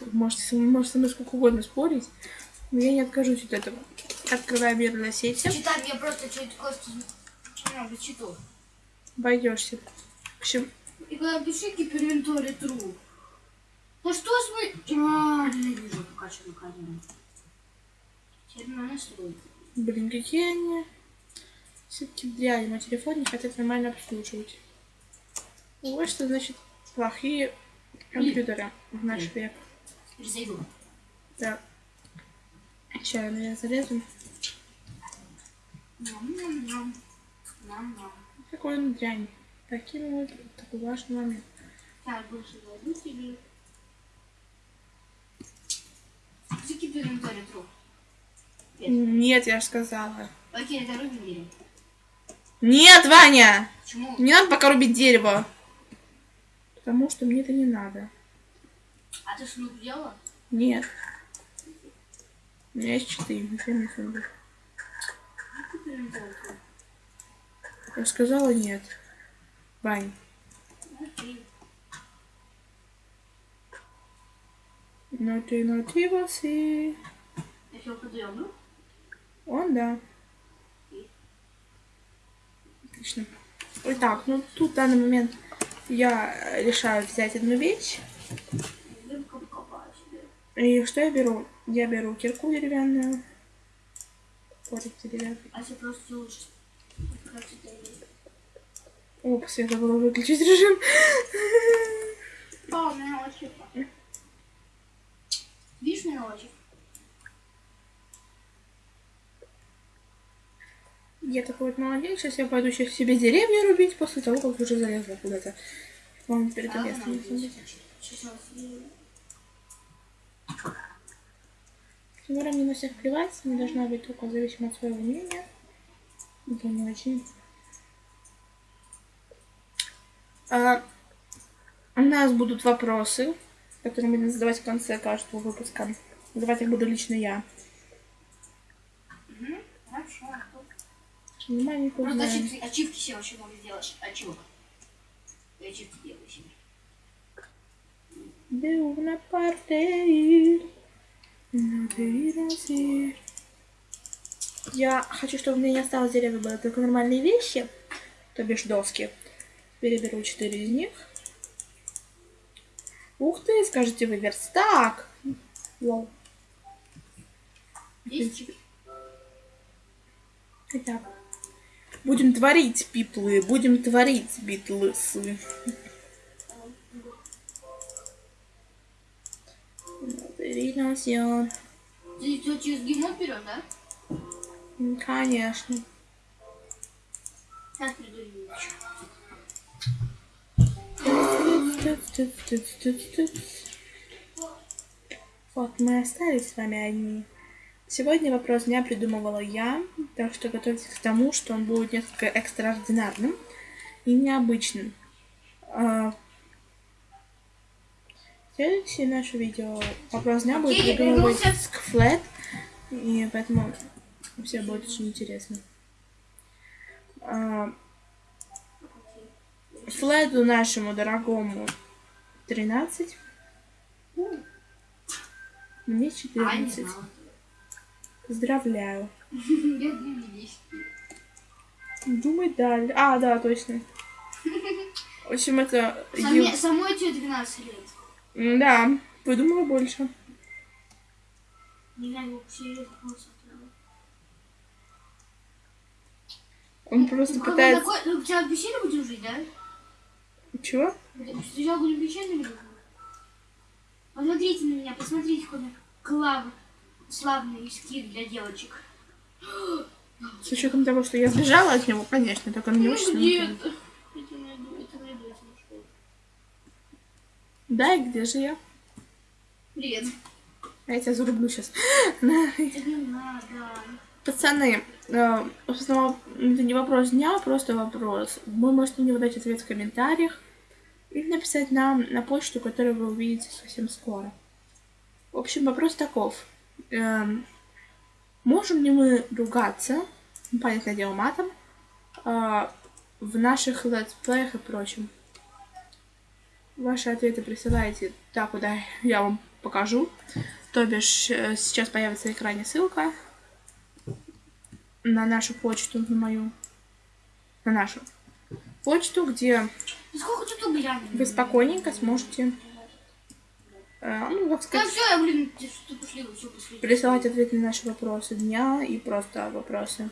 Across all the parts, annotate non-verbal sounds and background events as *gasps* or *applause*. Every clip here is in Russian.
нет. Можете, можете со мной сколько угодно спорить, но я не откажусь от этого. Открываю мир сети. Читай мне просто что-то Костя много читал. Обойдешься. В общем, И когда пиши гиперинвентарь true. Да что с мы... А, ненавижу пока что на надо настроить. блин, какие они все-таки дрянь. Мой телефон не хотят нормально обслуживать. Вот что значит плохие компьютеры в наш век. Теперь зайду. Так. Сейчас я залезу. Ням-ням-ням. Ням-ням. Какой он дрянь. Таким вот такой важный момент. Так, больше зайду тебе. За гиперинвентарь true. Нет, я же сказала. Окей, это рубим дерево. Нет, Ваня! Почему? Не надо пока рубить дерево. Потому что мне это не надо. А ты шнур делала? Нет. У меня есть четыре. Зачем мне сундук? Я сказала нет. Окей. Но ты, но ты восы. Я его подъемлю. Он, да. Отлично. Итак, ну тут в данный момент я решаю взять одну вещь. И что я беру? Я беру кирку деревянную. Топорик деревянный. А если просто есть? Опс, я забыла выключить режим. А, у меня очень. Видишь, у меня очень. Я такой вот молодец, сейчас я пойду сейчас себе деревья рубить после того, как уже залезла куда-то. Вам перед А, местом. Я Тимура мне на всех плевать, не должна быть только зависимо от своего мнения. Это не очень. А, у нас будут вопросы, которые будем задавать в конце каждого выпуска. Задавать их буду лично я. Хорошо. Внимание, Просто ачивки, ачивки себе вообще могу сделать. Ачивок. Я ачивки делаю себе. De una parte Я хочу, чтобы у меня не осталось деревья, было только нормальные вещи, то бишь доски. Переберу четыре из них. Ух ты, скажете вы, верстак. Лол. Итак. Будем творить, пиплы, будем творить, битлысы. Irás ir. Ты всё через геймод берешь, да? Конечно. Сейчас приду. Вот, мы остались с вами одни. Сегодня вопрос дня придумывала я, так что готовьтесь к тому, что он будет несколько экстраординарным и необычным. Следующее наше видео вопрос дня будет придумывать с флэт, и поэтому все будет очень интересно. А, Флету нашему дорогому 13. Мне А, не 14. знала. Поздравляю. Думай далее. А, да, точно. В общем, это... Ю- Самой тебе 12 лет. Да, выдумала больше. Он просто Ну, пытается... такой- ну, Сначала в пещере будем жить, да? Чего? Сначала будем в пещере жить. Посмотрите на меня, посмотрите, какой клав... славный скин для девочек. С учетом того, что я сбежала от него, конечно, так он не очень... Ну, где это? Это найду, это найду, если нашел. Да, и где же я? Привет. А я тебя зарублю сейчас. Не надо. Пацаны, э, в основном это не вопрос дня, а просто вопрос. Вы можете мне выдать ответ в комментариях или написать нам на почту, которую вы увидите совсем скоро. В общем, вопрос таков. Эм, можем ли мы ругаться, ну, понятное дело, матом, э, в наших летсплеях и прочем? Ваши ответы присылайте туда, куда я вам покажу. То бишь, э, сейчас появится на экране ссылка на нашу почту, на мою, на нашу почту, где угля? вы спокойненько сможете, э, ну, как Да сказать, все, я, блин, что пошли, все пошли. присылать ответы на наши вопросы дня и просто вопросы.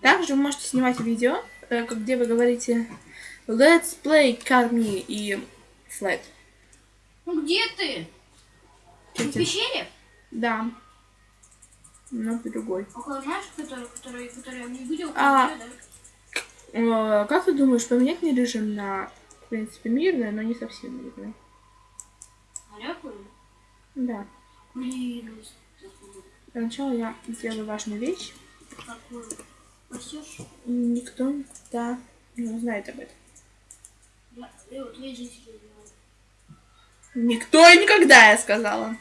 Также вы можете снимать видео, э, где вы говорите Let's play Carmi и Flat. Ну где ты? Ты в пещере? Да. Но другой. Около знаешь, который, который, который я не видел? А. да? Э, Как ты думаешь, поменять мне режим на, в принципе, мирный, но не совсем мирный? Аляпаю? Да. Блин, ну. Для начала я сделаю важную вещь. какую? Пасешь? Никто никогда не узнает об этом. Я, я вот не знаю. Никто и никогда, я сказала.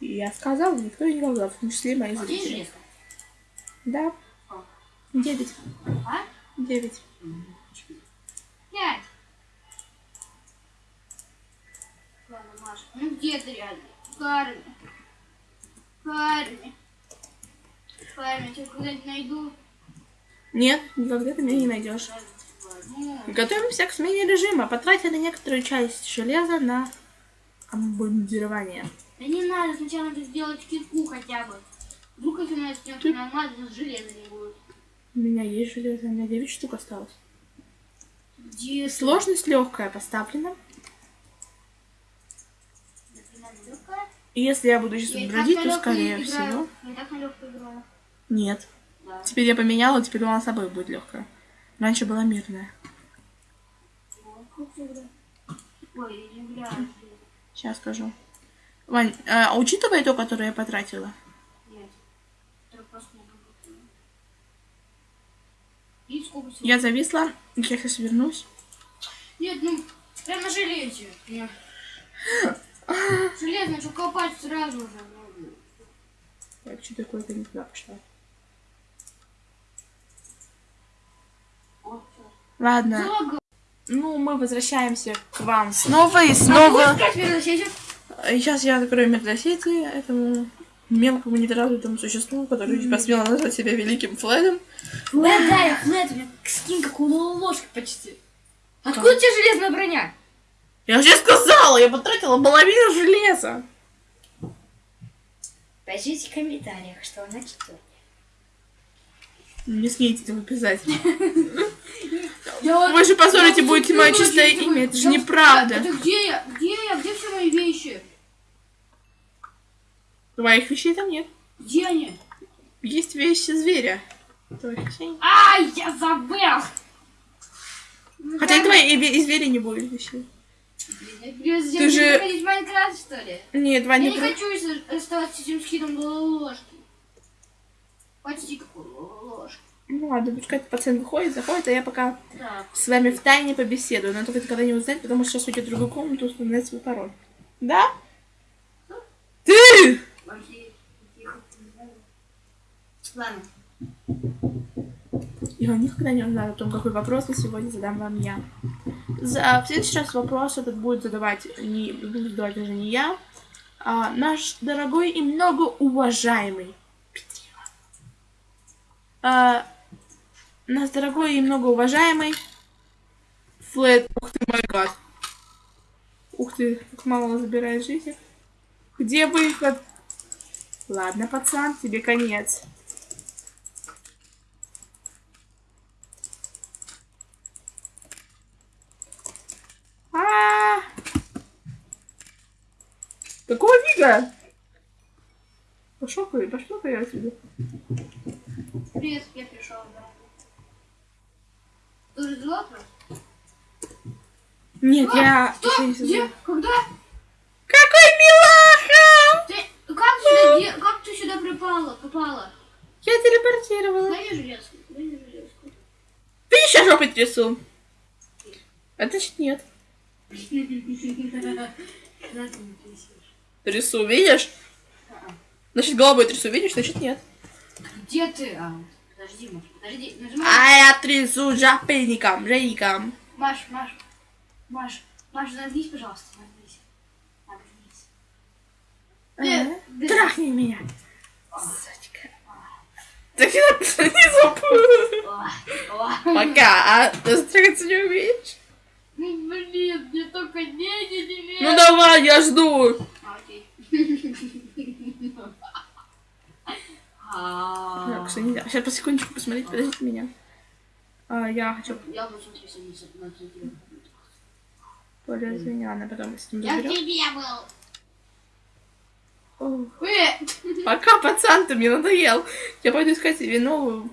И я сказала, никто и никогда, в том числе мои А зрители. Да. Девять. А? Девять. Пять. Ладно, Маша, ну где ты реально? Карми. Карми. Карми, я тебя когда-нибудь найду. Нет, никогда ты меня не найдешь. Готовимся к смене режима. Потратили некоторую часть железа на обмундирование. да не надо, сначала надо сделать кирку хотя бы. Вдруг если она снется на алмаз, то железа не будет. У меня есть железо, у меня 9 штук осталось. Где ты? Сложность легкая поставлена. Легкая? И если я буду сейчас Я бродить, то скорее всего. Я так на легкой играю. Нет. Да. Теперь я поменяла, теперь у нас с собой будет легкая. Раньше была мирная. Сейчас скажу. Вань, а учитывая то, которое я потратила, Нет. Я зависла, я сейчас вернусь. Нет, ну, прям на железе. *laughs* Железно, что копать сразу же. Так, что такое-то не туда пошла. вот всё. Ладно, ну мы возвращаемся к вам снова и снова. Опять вернусь, Сейчас я закрою медосети этому мелкому недоразвитому существу, который посмело назвать себя великим Флэдом. Флэт, да, я флэт, у меня скин как у ложки почти. Откуда у тебя железная броня? Я уже сказала, я потратила половину железа. Пишите в комментариях, что она читает. Не смейте этого писать. *laughs* Я Вы же позорите будете мое чистое имя, это же неправда. Это где я? Где я? Где все мои вещи? Твоих вещей там нет. Где они? Есть вещи зверя. Твоих вещей я забыл! Хотя и твои и, и звери не будет вещей. Ты Ты же- в Майнкрафт, что ли? Нет, Я Ваня, не про- хочу оставаться с этим скидом ложки. Почти как у. Ну ладно, пускай этот пацан выходит, заходит, а я пока Так. с вами в тайне побеседую. Но только никогда не узнать, потому что сейчас уйдет в другую комнату узнать свой пароль. Да? Ты! Вообще, тихо. Ладно. И он никогда не узнает о том, какой вопрос я сегодня задам вам я. За, в следующий раз вопрос этот будет задавать не, буду задавать даже не я, а наш дорогой и многоуважаемый Петрила. А, наш дорогой и многоуважаемый Флэт. Ух ты, мой гад. Ух ты, как мало забирает жизнь. Где выход? Ладно, пацан, тебе конец. А! Какого фига? Пошел ты, пошел ты отсюда. Привет, я пришел, да. Ты уже дела Нет, я... Что? не Где? Когда? Какой милаха! Ты как сюда, где- как ты сюда припала, попала? Я телепортировала. Дай железку, дай железку. Ты еще жопой трясу. А значит нет. Трясу, видишь? Значит, головой трясу, видишь? Значит нет. Где ты? А, подожди, Маш, подожди. Нажимай. А я трясу жопейником, жейником. Маш, Маш, Маш, Маш, нагнись, пожалуйста, нагнись. Э, без- Трахни меня. Сучка. Так я не о. Пока. А ты стригаться не умеешь? Ну, блин, мне только деньги не Ну давай, я жду. Окей. *laughs* А, Так, что нельзя. Сейчас по секундочку посмотреть, подождите меня. А, я хочу Я посмотрю полез меня, она потом с ним Я тебе был. Пока, пацан, ты мне надоел. Я пойду искать себе новую.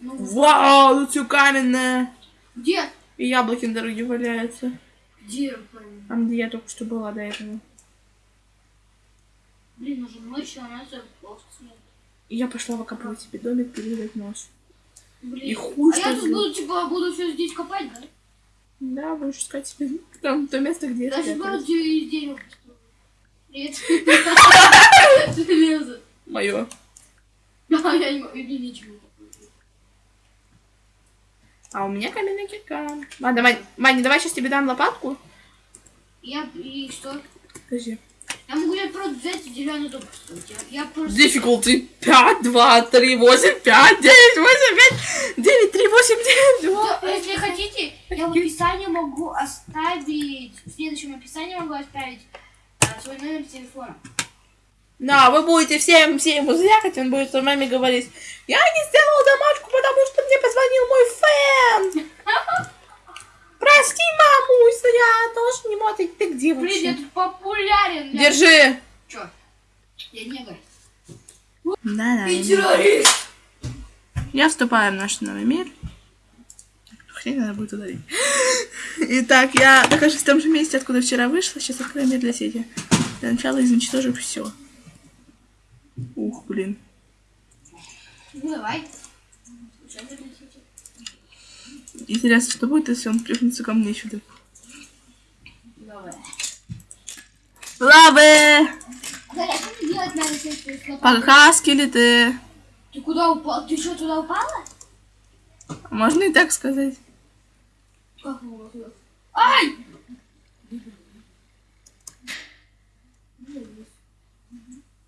Ну, Вау, тут все каменное. где? И яблоки на дороге валяются. Где? Там, где я только что была до этого. Блин, уже ночь, а нас плохо снег. И я пошла выкапывать себе домик, перерезать нож. Блин. И хуй, а что я тут буду, типа, буду все здесь копать, да? Да, будешь искать себе там то место, где я Даже буду из построить. Привет. *laughs* Железо. Мое. Да, *laughs* я не могу, ничего. А у меня каменная кирка. Ладно, Ваня, давай сейчас тебе дам лопатку. Я, и что? Подожди. Я могу я просто взять дом построить. Я, просто... Difficulty 5, 2, 3, 8, 5, 9, 8, 5, 9, 3, 8, 9, 2. Да, если хотите, я в описании могу оставить, в следующем описании могу оставить а, свой номер телефона. Да, вы будете всем, всем ему звякать, он будет с вами говорить, я не сделал домашку, потому что мне позвонил мой фэн. *laughs* Прости, мамусь, но я тоже не могу. Ты, ты где Блин, я вообще? тут популярен. Я- Держи. Чё? Я негр. Да, Ты террорист. Я вступаю в наш новый мир. Хрень надо будет удалить. Итак, я нахожусь в том же месте, откуда вчера вышла. Сейчас открою мир для сети. Для начала изничтожу все. Ух, блин. Ну, давай. Интересно, что будет, если он плюхнется ко мне сюда? Лавы! Пока, скелеты. Ты куда упал? Ты что, туда упала? Можно и так сказать. Как? Ай!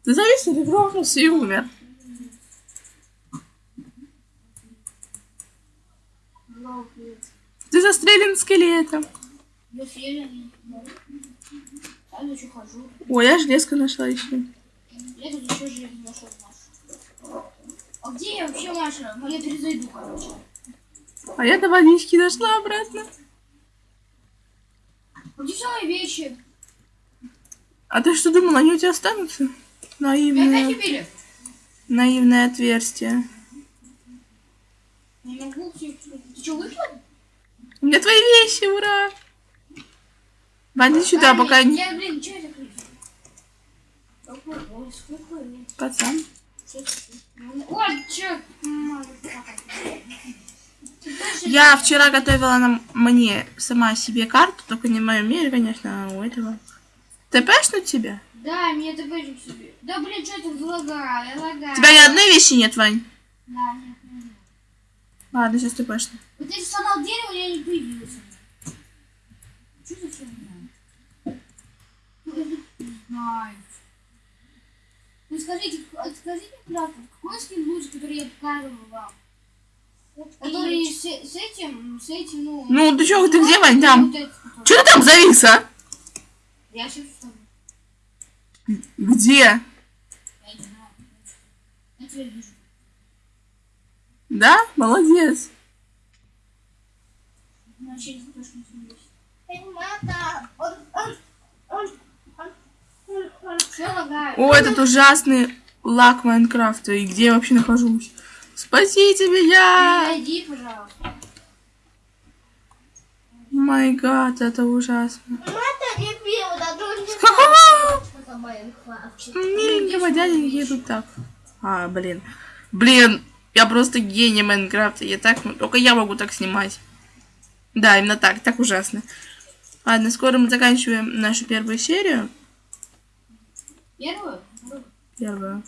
Ты завис, ты грохнулся и умер. Ты застрелен скелетом. Ой, я железка нашла еще. Я тут еще жизнь нашел. А где я вообще, Маша? Ну, я перезайду, короче. А я до водички дошла обратно. А где все мои вещи? А ты что думала, они у тебя останутся? Наивное, наивное отверстие. Не могу все. Ты что, выпил? У меня твои вещи, ура! Иди сюда, пока. Я, блин, что это? Пацан. Ой, чё? Я вчера готовила нам, мне сама себе карту, только не в моем мире, конечно, а у этого. ТПшнуть тебя? Да, мне это будем себе. Да, блин, что это лагаю, лагаю. У тебя ни одной вещи нет, Вань? Да, нет. Ладно, сейчас ТПшну. Вот если сломал дерево, я не появился. Что за фигня? Не знаю. Ну скажите, скажите, правда, какой скин лучше, который я показывала вам? Который с, с этим, с этим, ну... Ну, ты чё, ты где, Вань, там? Вот. Че ты там завис, а? Я сейчас встану. Где? Я не знаю. Я тебя вижу. Да? Молодец. Ну, вообще не точно не вижу. Все лагаю. О, этот ужасный лак Майнкрафта. И где я вообще нахожусь? Спасите меня! Найди, пожалуйста. Май гад, это ужасно. Да. Миленького дяденьки едут так. А, блин. Блин, я просто гений Майнкрафта. Я так, ну, только я могу так снимать. Да, именно так, так ужасно. Ладно, скоро мы заканчиваем нашу первую серию. Первую? Первую.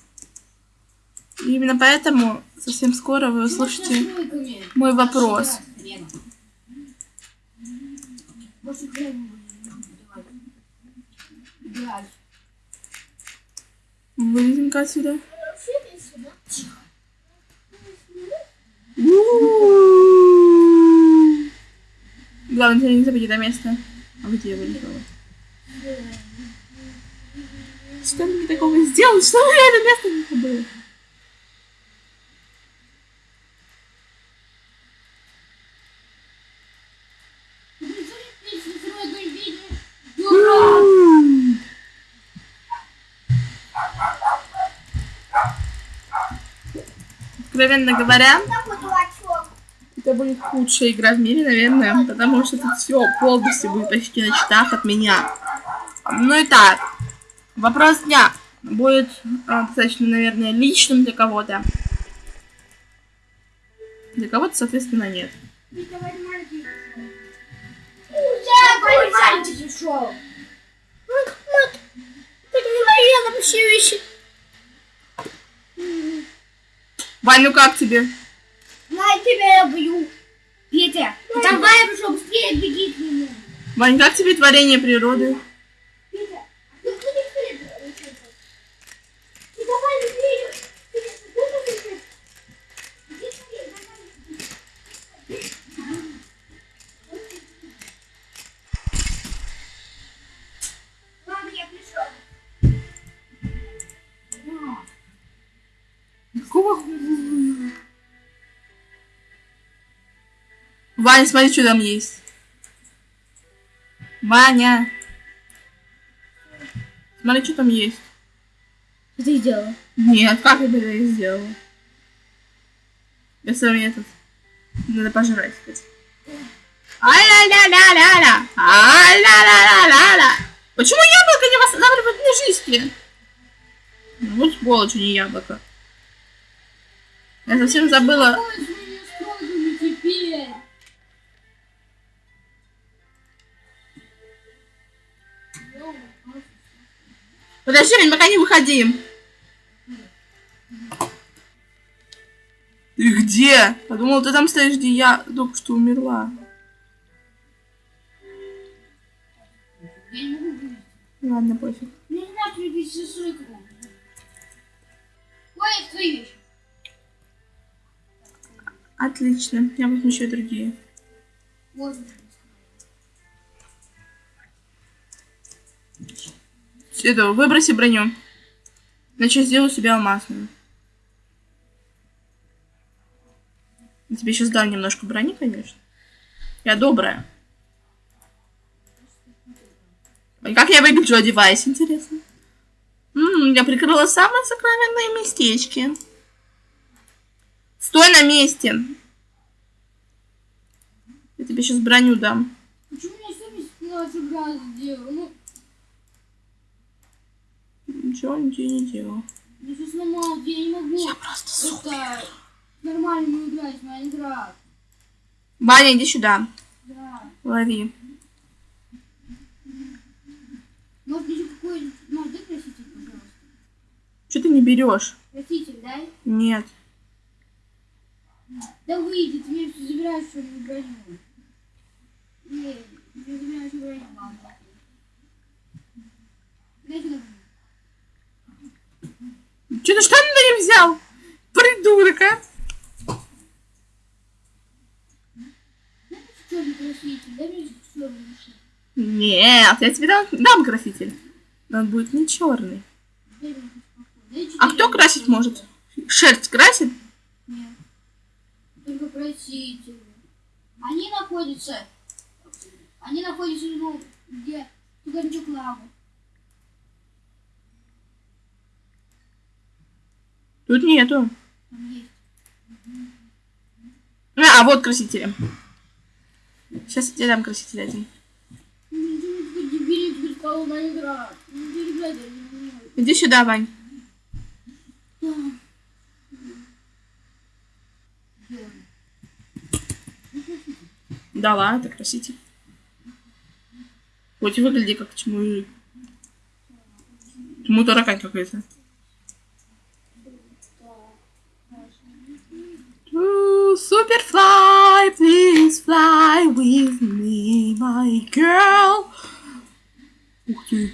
И именно поэтому совсем скоро вы услышите Настройками. мой вопрос. Вылезем-ка отсюда. Тихо. Главное, тебя не забыть это место. А где я вылетела? Что мне такого сделал? Что я это место не? Дурак! Откровенно говоря. Это будет худшая игра в мире, наверное, потому что тут все полностью будет почти на читах от меня. Ну и так, вопрос дня будет а, достаточно, наверное, личным для кого-то. Для кого-то, соответственно, нет. Вань, ну как тебе? На тебя я бью. Петя, там Ваня пришел, быстрее беги к нему. Вань, как тебе творение природы? Петя, ты будешь перед- Ваня, смотри, что там есть. Ваня. Смотри, что там есть. Ты сделала? Нет, как я это сделала? Я сам этот. Надо пожрать, кстати. Ай-ля-ля-ля-ля-ля! Ай-ля-ля-ля-ля-ля! Почему яблоко не восстанавливает мне жизни? Ну, вот сволочь, а не яблоко. Я совсем забыла. Ой, Подожди, Вань, пока не выходи. Ты где? Подумал, ты там стоишь, где я только что умерла. Я не могу выйти. Ладно, пофиг. Мне не надо любить сестру. Ой, это твои вещи. Отлично. Я возьму еще другие. Вот. Это, выброси броню. Иначе я сделаю себя алмазную. Я тебе сейчас дам немножко брони, конечно. Я добрая. Как я выгляжу, одеваясь, интересно. М, я прикрыла самые сокровенные местечки. Стой на месте. Я тебе сейчас броню дам. Почему младший брат сделал? Ну, Ничего тебе не делал. я все сломал, я не могу. Я просто Это нормально играть Майнкрафт. Ваня, иди сюда. Да. Лови. Может, еще какой... Может, дай краситель, пожалуйста. Что ты не берешь? Краситель, дай. Нет. Да выйди, ты мне все забираешь, что не броню. Нет, ты забираешь броню, мама. Дай сюда. Что ты штаны на не взял? Придурок, а? Краситель. Нет, я тебе дам, дам краситель. Но он будет не черный. А кто красить может? Шерсть красит? Нет. Только красители. Они находятся... Они находятся, ну, где... Тугорчук лавы. Тут нету. А, а вот красители. Сейчас я тебе дам краситель один. Иди сюда, Вань. Да ладно, это краситель. Хоть выгляди как чему Чему таракань какой-то. Superfly, please fly with me, my girl. Ух ты.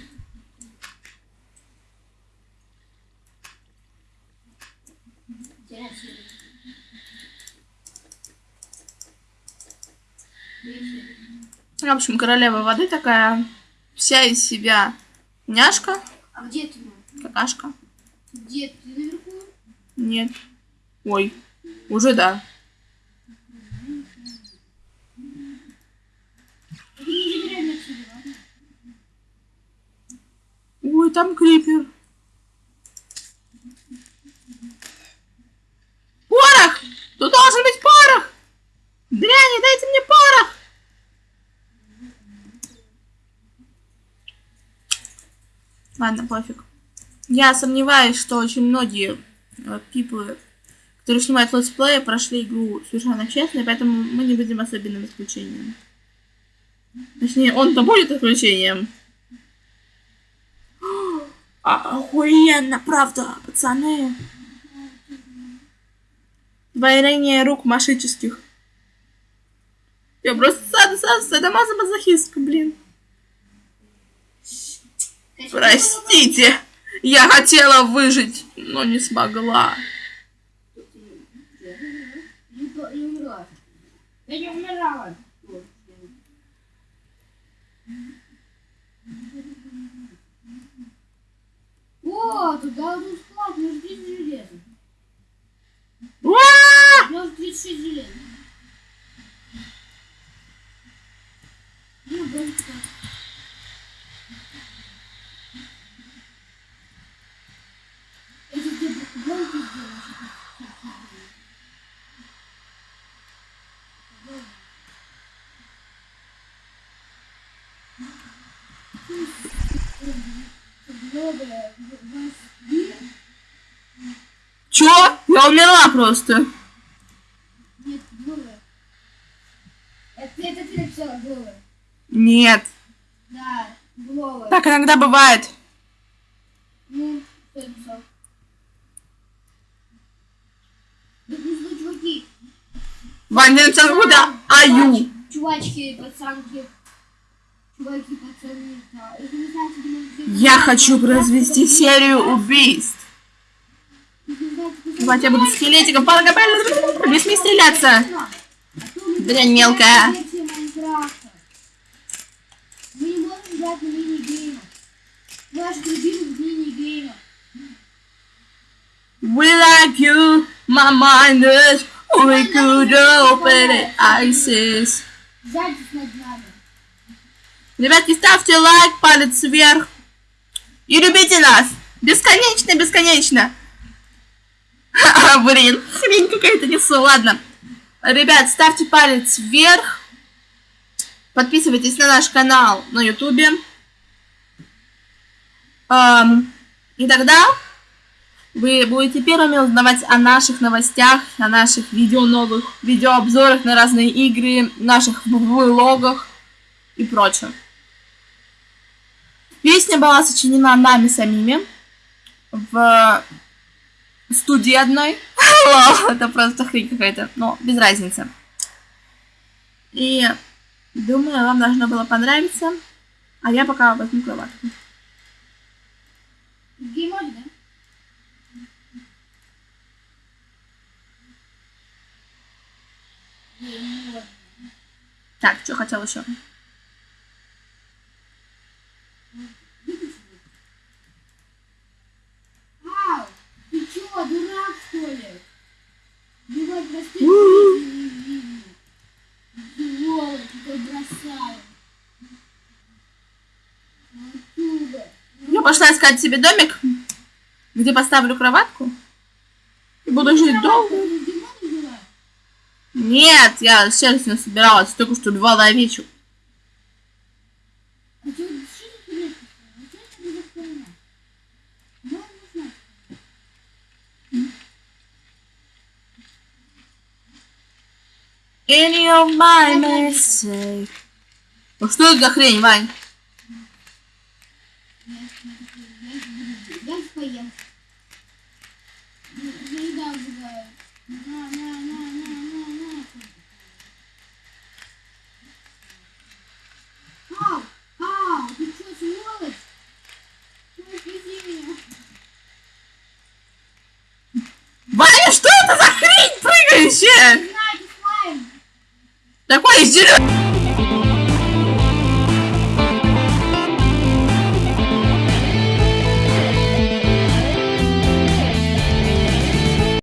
В общем, королева воды такая вся из себя няшка, А где ты, какашка. Где ты наверху? Нет. Ой, уже да. Ты не забирай меня отсюда, ладно? Ой, там крипер. Порох! Тут должен быть порох! Дряни, дайте мне порох! Ладно, пофиг. Я сомневаюсь, что очень многие э, пиплы, которые снимают летсплеи, прошли игру совершенно честно, поэтому мы не будем особенным исключением. Точнее, он-то будет исключением. *gasps* А, Охуенно, правда, пацаны. Двоение рук машических. Я просто сад, сад, садомаза-мазохистка, блин. Простите, я хотела выжить, но не смогла. Я не умирала. О, туда вот склад, у меня же 30 железа. У меня уже 36 железа. Ну, даже так. Это где гонки сделаешь? Много вас били? Чё? Я умерла просто. Нет, голая. Это, это ты написала голая. Нет. Да, голая. Так иногда бывает. Ну, кто написал? Чуваки? Ваня, ты написал какую-то аю. Чувачки, пацанки. Чуваки, пацаны. Да. Я хочу произвести серию убийств. Давайте я буду скелетиком. Палка, Не смей стреляться. Дрянь мелкая. We like you, my mind is. We could open it, ISIS. Ребятки, ставьте лайк, палец вверх. И любите нас. Бесконечно, бесконечно. *laughs* Блин, хрень какая-то несу. Ладно. Ребят, ставьте палец вверх. Подписывайтесь на наш канал на ютубе. Ам, И тогда вы будете первыми узнавать о наших новостях, о наших видео новых, видеообзорах на разные игры, наших влогах и прочем. Песня была сочинена нами самими в студии одной. Это просто хрень какая-то, но без разницы. И думаю, вам должно было понравиться. А я пока возьму кроватку. Да? Геймод. Так, что хотел еще? Ау! Ты чё, дурак, что ли? Бывает простые не видно. Сволочь, какой бросаю. Оттуда. Искать себе домик, где поставлю кроватку. И буду жить долго. Нет, я сердце собиралась, только что. А А не знаю. Any of my mistake. Ну что это за хрень, Вань? shit. 进来